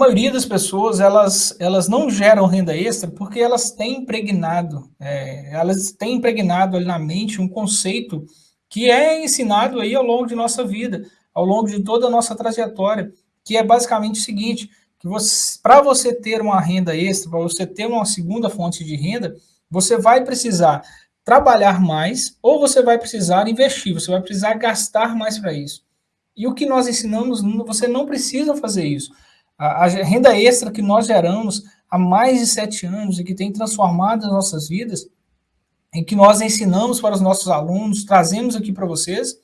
maioria das pessoas, elas, elas não geram renda extra porque elas têm impregnado, é, elas têm impregnado ali na mente um conceito que é ensinado aí ao longo de nossa vida, ao longo de toda a nossa trajetória, que é basicamente o seguinte, que para você ter uma renda extra, para você ter uma segunda fonte de renda, você vai precisar trabalhar mais ou você vai precisar investir, você vai precisar gastar mais para isso. E o que nós ensinamos, você não precisa fazer isso. A, renda extra que nós geramos há mais de sete anos e que tem transformado as nossas vidas, em que nós ensinamos para os nossos alunos, trazemos aqui para vocês,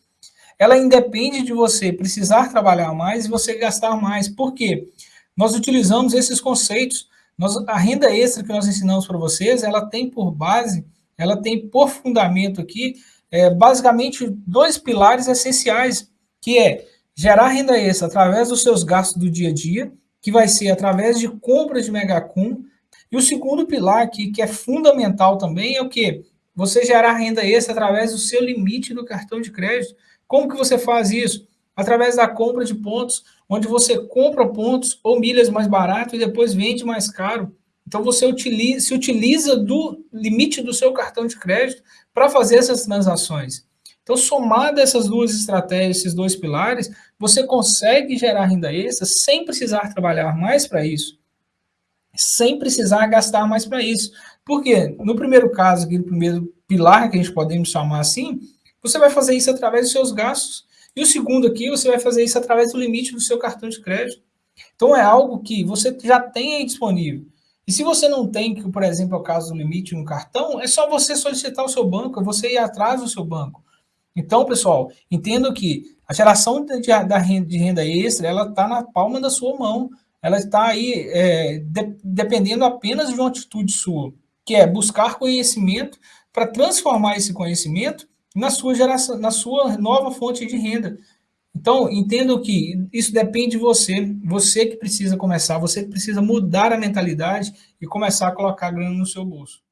ela independe de você precisar trabalhar mais e você gastar mais. Por quê? Nós utilizamos esses conceitos. Nós, a renda extra que nós ensinamos para vocês, ela tem por base, ela tem por fundamento aqui, é, basicamente, dois pilares essenciais, que é gerar renda extra através dos seus gastos do dia a dia, que vai ser através de compras de megacum. E o segundo pilar aqui, que é fundamental também, é o que? Você gerar renda extra através do seu limite do cartão de crédito. Como que você faz isso? Através da compra de pontos, onde você compra pontos ou milhas mais barato e depois vende mais caro. Então você utiliza, se utiliza do limite do seu cartão de crédito para fazer essas transações. Então, somado essas duas estratégias, esses dois pilares, você consegue gerar renda extra sem precisar trabalhar mais para isso, sem precisar gastar mais para isso. Porque no primeiro caso, aqui, no primeiro pilar que a gente podemos chamar assim, você vai fazer isso através dos seus gastos. E o segundo aqui, você vai fazer isso através do limite do seu cartão de crédito. Então, é algo que você já tem aí disponível. E se você não tem, que por exemplo é o caso do limite no cartão, é só você solicitar o seu banco, é você ir atrás do seu banco. Então, pessoal, entendo que a geração de, renda, de renda extra, ela está na palma da sua mão. Ela está aí é, de, dependendo apenas de uma atitude sua, que é buscar conhecimento para transformar esse conhecimento na sua geração, na sua nova fonte de renda. Então, entendo que isso depende de você, você que precisa começar, você que precisa mudar a mentalidade e começar a colocar grana no seu bolso.